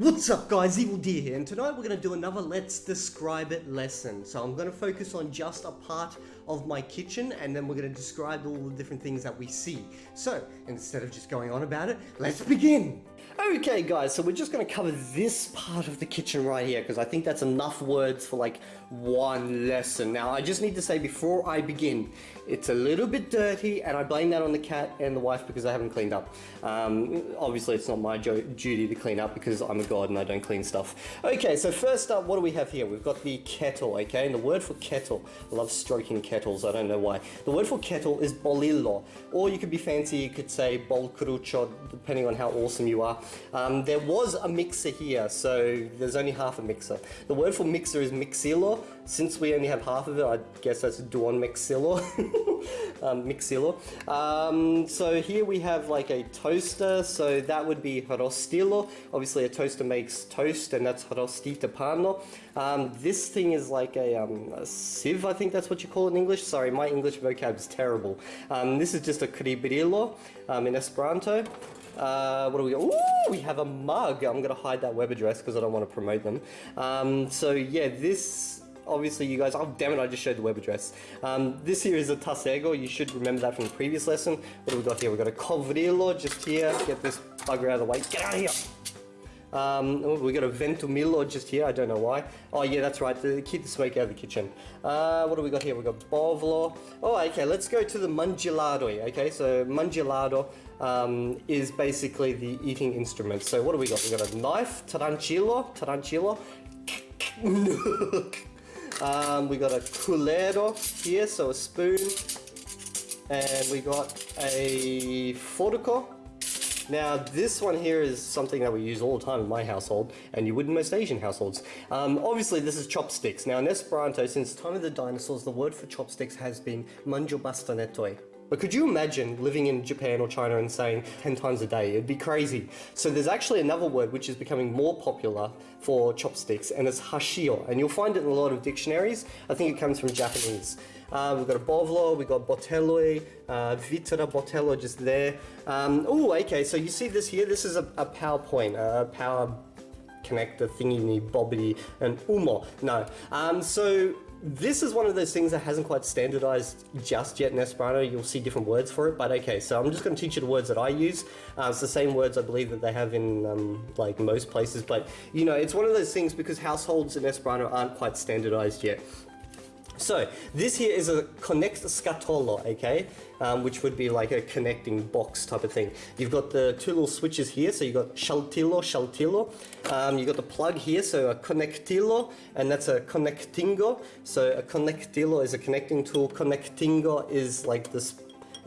What's up guys, Evildea here, and tonight we're going to do another Let's Describe It lesson. So I'm going to focus on just a part of my kitchen, and then we're going to describe all the different things that we see. So, instead of just going on about it, let's begin! Okay guys, so we're just going to cover this part of the kitchen right here, because I think that's enough words for like one lesson. Now, I just need to say before I begin, it's a little bit dirty, and I blame that on the cat and the wife because I haven't cleaned up. Um, obviously, it's not my duty to clean up because I'm a god and I don't clean stuff. Okay, so first up, what do we have here? We've got the kettle, okay? And the word for kettle, I love stroking kettles, I don't know why. The word for kettle is bolilo, or you could be fancy, you could say bolcrucho, depending on how awesome you are. Um, there was a mixer here, so there's only half a mixer. The word for mixer is miksilo. Since we only have half of it, I guess that's duon miksilo. um. Um, so here we have like a toaster, so that would be rostilo. Obviously a toaster makes toast and that's rostita pano. Um, this thing is like a, um, a, sieve, I think that's what you call it in English. Sorry, my English vocab is terrible. Um, this is just a kribrilo um, in Esperanto. Uh, what do we got? Ooh, we have a mug. I'm going to hide that web address because I don't want to promote them. Um, so yeah, this obviously you guys, oh damn it, I just showed the web address. Um, this here is a Tasego, you should remember that from the previous lesson. What do we got here? We've got a Kovrilo just here, get this bugger out of the way, get out of here! Um, oh, we got a Ventumilo just here, I don't know why. Oh yeah, that's right, to keep the smoke out of the kitchen. Uh, what do we got here? We got Bovlo. Oh, okay, let's go to the Mangiladoi, okay? So Mangilato um, is basically the eating instrument. So what do we got? We got a knife, Tarancillo, Tarancillo. Um, we got a culero here, so a spoon. And we got a fortico. Now this one here is something that we use all the time in my household and you would in most Asian households. Um, obviously this is chopsticks. Now in Esperanto, since the time of the dinosaurs, the word for chopsticks has been manjo bastonetoi. But could you imagine living in Japan or China and saying 10 times a day? It'd be crazy. So there's actually another word which is becoming more popular for chopsticks and it's hashio. And you'll find it in a lot of dictionaries. I think it comes from Japanese. Uh, we've got a bovlo, we've got botelloi, uh, vitra botello just there. Um, oh, okay, so you see this here? This is a, a PowerPoint, a power connector thingy, bobbity, and umo. No. Um, so this is one of those things that hasn't quite standardized just yet in Esperanto. You'll see different words for it, but okay, so I'm just going to teach you the words that I use. Uh, it's the same words I believe that they have in um, like most places, but you know, it's one of those things because households in Esperanto aren't quite standardized yet. So this here is a connect scatolo, okay, um, which would be like a connecting box type of thing. You've got the two little switches here, so you've got shaltilo, shaltilo. Um, you've got the plug here, so a connectilo, and that's a connectingo. So a connectilo is a connecting tool. Connectingo is like this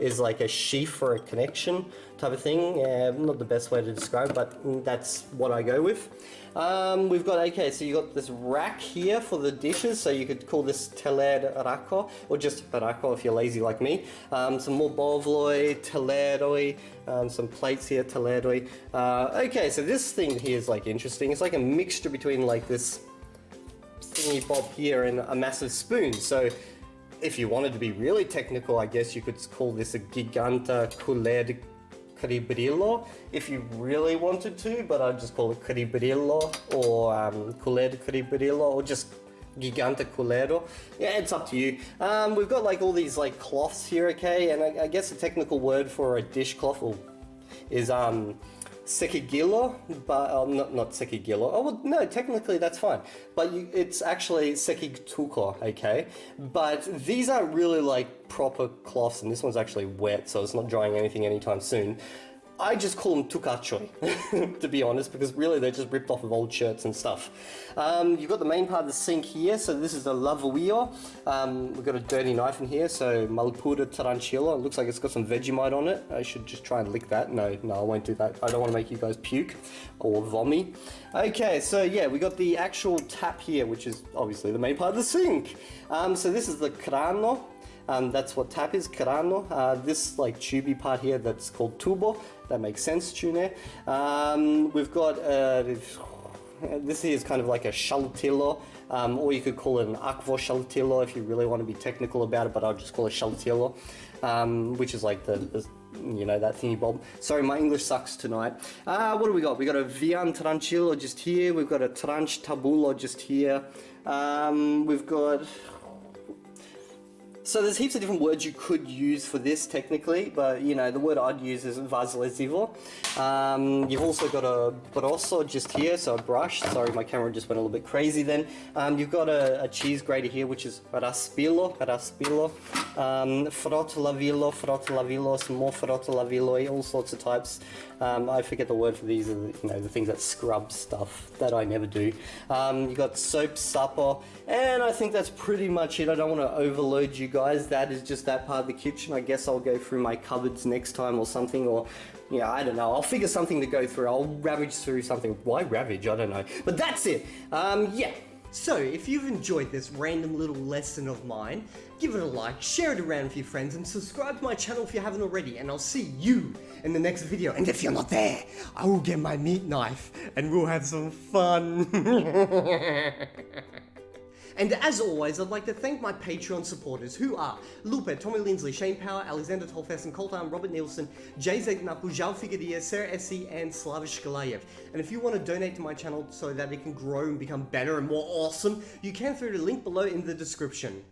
is like a sheaf or a connection type of thing. Uh, not the best way to describe, but that's what I go with. Um, we've got, okay, so you've got this rack here for the dishes, so you could call this teler rako, or just rako if you're lazy like me. Um, some more bovloi, teleroi, um, some plates here, teleroi. Uh, okay, so this thing here is like interesting. It's like a mixture between like this thingy bob here and a massive spoon. So if you wanted to be really technical, I guess you could call this a giganta culer Kribrilo if you really wanted to, but I'd just call it Kribrilo or um, Culer Kribrilo or just Gigante Culero. Yeah, it's up to you. Um, we've got like all these like cloths here, okay, and I, I guess the technical word for a dishcloth is um, sekigilo, but uh, not not sekigilo. Oh well, no, technically that's fine, but you, it's actually sekigtuko, okay. But these aren't really like proper cloths, and this one's actually wet, so it's not drying anything anytime soon. I just call them tukachoi, to be honest, because really they're just ripped off of old shirts and stuff. Um, you've got the main part of the sink here, so this is the lavouille. Um, we've got a dirty knife in here, so malpura tarantula. It looks like it's got some Vegemite on it. I should just try and lick that. No, no, I won't do that. I don't want to make you guys puke or vomit. Okay, so yeah, we got the actual tap here, which is obviously the main part of the sink. Um, so this is the crano. Um, that's what tap is, crano. Uh, this like tubey part here that's called tubo. That makes sense, tune. Um, we've got uh, this is kind of like a shaltillo, um, or you could call it an aqua shaltillo if you really want to be technical about it, but I'll just call it shaltillo, um, which is like the, the you know, that thingy bob. Sorry, my English sucks tonight. Uh, what do we got? We got a Vian Tranquillo just here. We've got a Tranch Tabulo just here. Um, we've got so there's heaps of different words you could use for this technically, but you know, the word I'd use is vazlezivo. Um, you've also got a brosso just here, so a brush. Sorry, my camera just went a little bit crazy then. Um, you've got a, a, cheese grater here, which is raspilo, raspilo. Um, frottolavillo, frottolavillo, some more frottolavillo, all sorts of types. Um, I forget the word for these, are the, you know, the things that scrub stuff that I never do. Um, you've got soap, supper, and I think that's pretty much it. I don't want to overload you guys. That is just that part of the kitchen. I guess I'll go through my cupboards next time or something, or yeah, I don't know. I'll figure something to go through. I'll ravage through something. Why ravage? I don't know. But that's it. Um, yeah. So, if you've enjoyed this random little lesson of mine, give it a like, share it around with your friends, and subscribe to my channel if you haven't already, and I'll see you in the next video. And if you're not there, I will get my meat knife, and we'll have some fun. And as always, I'd like to thank my Patreon supporters who are Lupe, Tommy Lindsley, Shane Power, Alexander Tolfessen, Coltan, Robert Nielsen, Jay Zegnapu, Zhao Figueria, Sarah Essie, and Slavish Galayev. And if you want to donate to my channel so that it can grow and become better and more awesome, you can through the link below in the description.